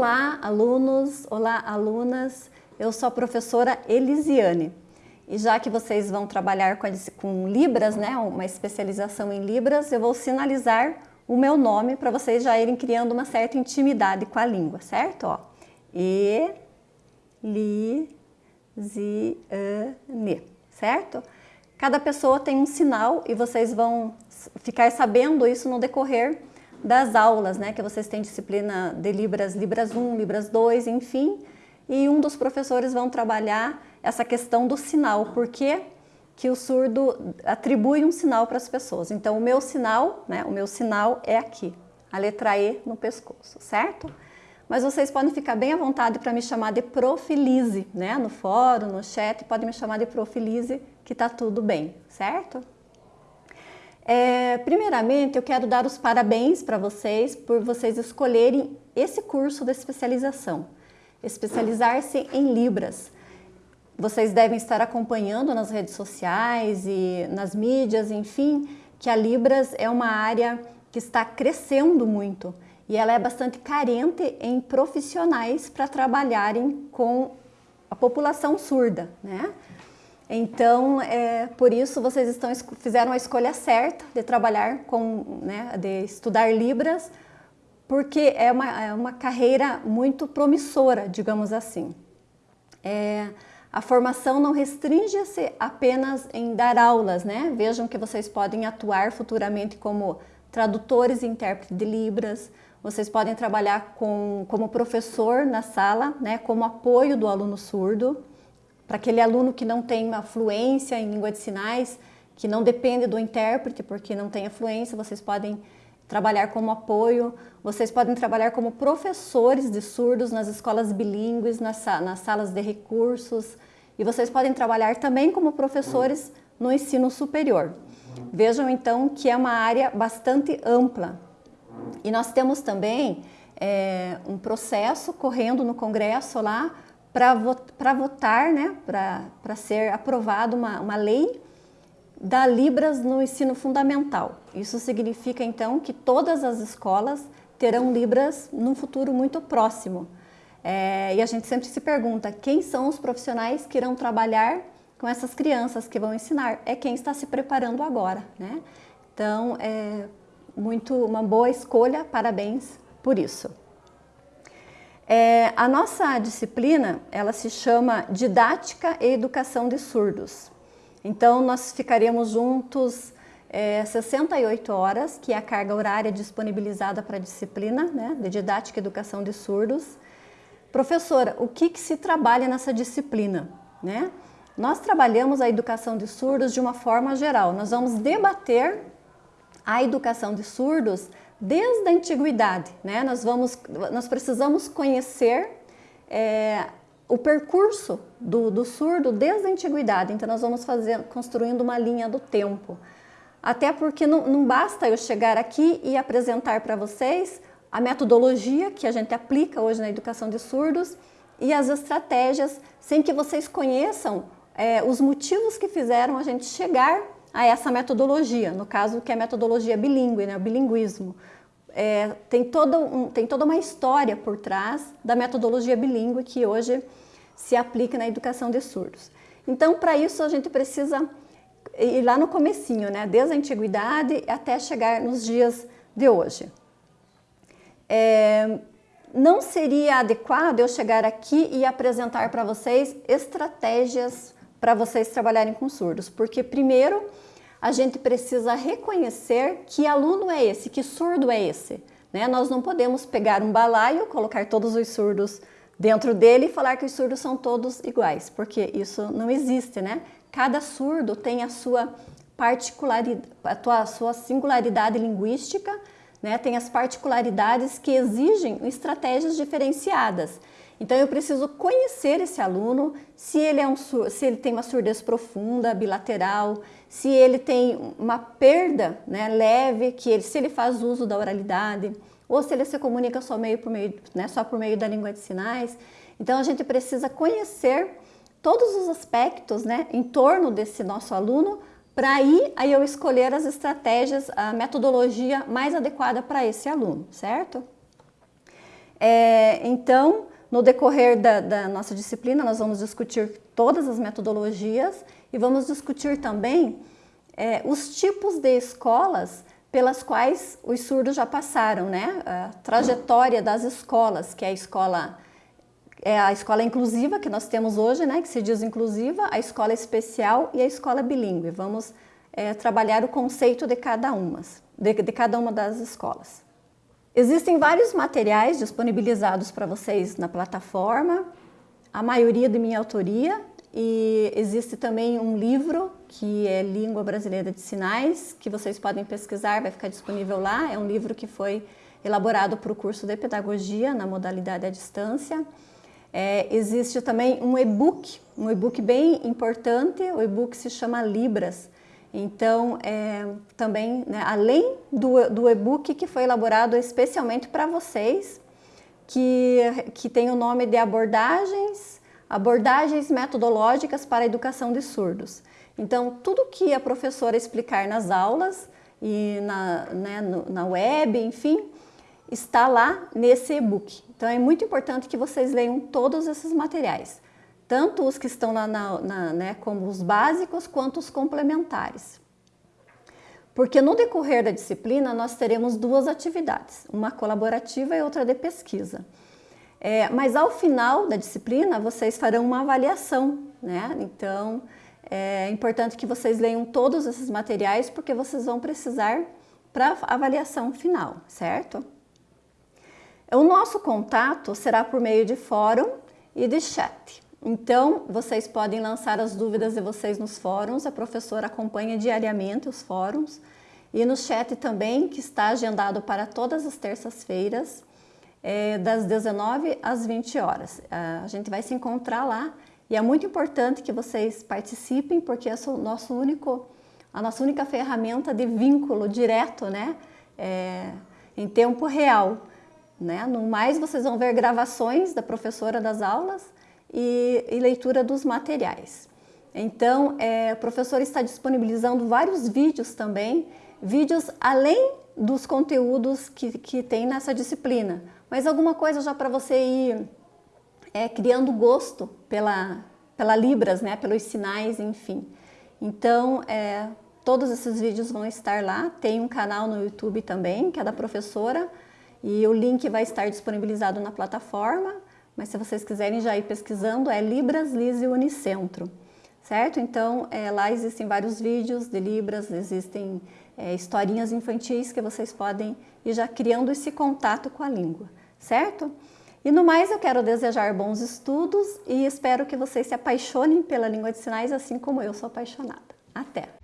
Olá, alunos, olá, alunas. Eu sou a professora Elisiane. E já que vocês vão trabalhar com, com Libras, né, uma especialização em Libras, eu vou sinalizar o meu nome para vocês já irem criando uma certa intimidade com a língua, certo? Ó, e, li, zi, ne, certo? Cada pessoa tem um sinal e vocês vão ficar sabendo isso no decorrer das aulas, né, que vocês têm disciplina de Libras, Libras 1, Libras 2, enfim, e um dos professores vão trabalhar essa questão do sinal, porque que o surdo atribui um sinal para as pessoas. Então, o meu sinal, né, o meu sinal é aqui, a letra E no pescoço, certo? Mas vocês podem ficar bem à vontade para me chamar de Profilize, né, no fórum, no chat, podem me chamar de Profilize, que tá tudo bem, certo? É, primeiramente, eu quero dar os parabéns para vocês por vocês escolherem esse curso de especialização, especializar-se em Libras. Vocês devem estar acompanhando nas redes sociais e nas mídias, enfim, que a Libras é uma área que está crescendo muito e ela é bastante carente em profissionais para trabalharem com a população surda, né? Então, é, por isso vocês estão, fizeram a escolha certa de trabalhar com, né, de estudar Libras, porque é uma, é uma carreira muito promissora, digamos assim. É, a formação não restringe-se apenas em dar aulas, né? Vejam que vocês podem atuar futuramente como tradutores e intérpretes de Libras, vocês podem trabalhar com, como professor na sala, né, como apoio do aluno surdo, para aquele aluno que não tem uma fluência em língua de sinais, que não depende do intérprete porque não tem a fluência, vocês podem trabalhar como apoio, vocês podem trabalhar como professores de surdos nas escolas bilíngues, nas, nas salas de recursos, e vocês podem trabalhar também como professores no ensino superior. Vejam então que é uma área bastante ampla. E nós temos também é, um processo correndo no Congresso lá para votar, né, para ser aprovada uma, uma lei da Libras no ensino fundamental. Isso significa então que todas as escolas terão Libras num futuro muito próximo. É, e a gente sempre se pergunta quem são os profissionais que irão trabalhar com essas crianças que vão ensinar. É quem está se preparando agora. Né? Então, é muito, uma boa escolha, parabéns por isso. É, a nossa disciplina, ela se chama Didática e Educação de Surdos. Então, nós ficaremos juntos é, 68 horas, que é a carga horária disponibilizada para a disciplina né, de Didática e Educação de Surdos. Professora, o que, que se trabalha nessa disciplina? Né? Nós trabalhamos a educação de surdos de uma forma geral. Nós vamos debater a educação de surdos desde a antiguidade. Né? Nós, vamos, nós precisamos conhecer é, o percurso do, do, surdo desde a antiguidade. Então nós vamos fazer, construindo uma linha do tempo. Até porque não, não basta eu chegar aqui e apresentar para vocês a metodologia que a gente aplica hoje na educação de surdos e as estratégias sem que vocês conheçam é, os motivos que fizeram a gente chegar a essa metodologia, no caso que é a metodologia bilíngue, né, o bilinguismo. É, tem, todo um, tem toda uma história por trás da metodologia bilíngue que hoje se aplica na educação de surdos. Então, para isso, a gente precisa ir lá no comecinho, né, desde a antiguidade até chegar nos dias de hoje. É, não seria adequado eu chegar aqui e apresentar para vocês estratégias para vocês trabalharem com surdos, porque primeiro a gente precisa reconhecer que aluno é esse, que surdo é esse. Né? Nós não podemos pegar um balaio, colocar todos os surdos dentro dele e falar que os surdos são todos iguais, porque isso não existe, né? Cada surdo tem a sua particularidade, a sua singularidade linguística, né? Tem as particularidades que exigem estratégias diferenciadas. Então eu preciso conhecer esse aluno, se ele, é um, se ele tem uma surdez profunda, bilateral, se ele tem uma perda né, leve, que ele, se ele faz uso da oralidade, ou se ele se comunica só, meio por meio, né, só por meio da língua de sinais. Então a gente precisa conhecer todos os aspectos né, em torno desse nosso aluno para aí, aí eu escolher as estratégias, a metodologia mais adequada para esse aluno, certo? É, então, no decorrer da, da, nossa disciplina, nós vamos discutir todas as metodologias e vamos discutir também é, os tipos de escolas pelas quais os surdos já passaram, né? A trajetória das escolas, que é a escola é a escola inclusiva que nós temos hoje, né, que se diz inclusiva, a escola especial e a escola bilíngue. Vamos é, trabalhar o conceito de cada uma, de, de cada uma das escolas. Existem vários materiais disponibilizados para vocês na plataforma, a maioria de minha autoria, e existe também um livro que é Língua Brasileira de Sinais, que vocês podem pesquisar, vai ficar disponível lá. É um livro que foi elaborado para o curso de Pedagogia na modalidade à distância. É, existe também um e-book, um e-book bem importante, o e-book se chama Libras. Então, é, também, né, além do, do e-book que foi elaborado especialmente para vocês, que, que tem o nome de Abordagens, Abordagens Metodológicas para a Educação de Surdos. Então, tudo que a professora explicar nas aulas e na, né, no, na web, enfim, está lá nesse e-book. Então é muito importante que vocês leiam todos esses materiais, tanto os que estão lá na, na, né, como os básicos, quanto os complementares. Porque no decorrer da disciplina nós teremos duas atividades, uma colaborativa e outra de pesquisa. É, mas ao final da disciplina vocês farão uma avaliação, né? Então é importante que vocês leiam todos esses materiais porque vocês vão precisar para avaliação final, certo? O nosso contato será por meio de fórum e de chat. Então, vocês podem lançar as dúvidas de vocês nos fóruns, a professora acompanha diariamente os fóruns e no chat também, que está agendado para todas as terças-feiras, é, das 19 às 20 horas. A gente vai se encontrar lá e é muito importante que vocês participem, porque é o nosso único, a nossa única ferramenta de vínculo direto, né, é, em tempo real. Né? No mais, vocês vão ver gravações da professora das aulas e, e leitura dos materiais. Então, é, o professor está disponibilizando vários vídeos também, vídeos além dos conteúdos que, que tem nessa disciplina, mas alguma coisa já para você ir é, criando gosto pela, pela Libras, né, pelos sinais, enfim. Então, é, todos esses vídeos vão estar lá, tem um canal no YouTube também, que é da professora, e o link vai estar disponibilizado na plataforma, mas se vocês quiserem já ir pesquisando, é Libras, Lise Unicentro, certo? Então, é, lá existem vários vídeos de Libras, existem é, historinhas infantis que vocês podem ir já criando esse contato com a língua, certo? E no mais, eu quero desejar bons estudos e espero que vocês se apaixonem pela língua de sinais, assim como eu sou apaixonada. Até!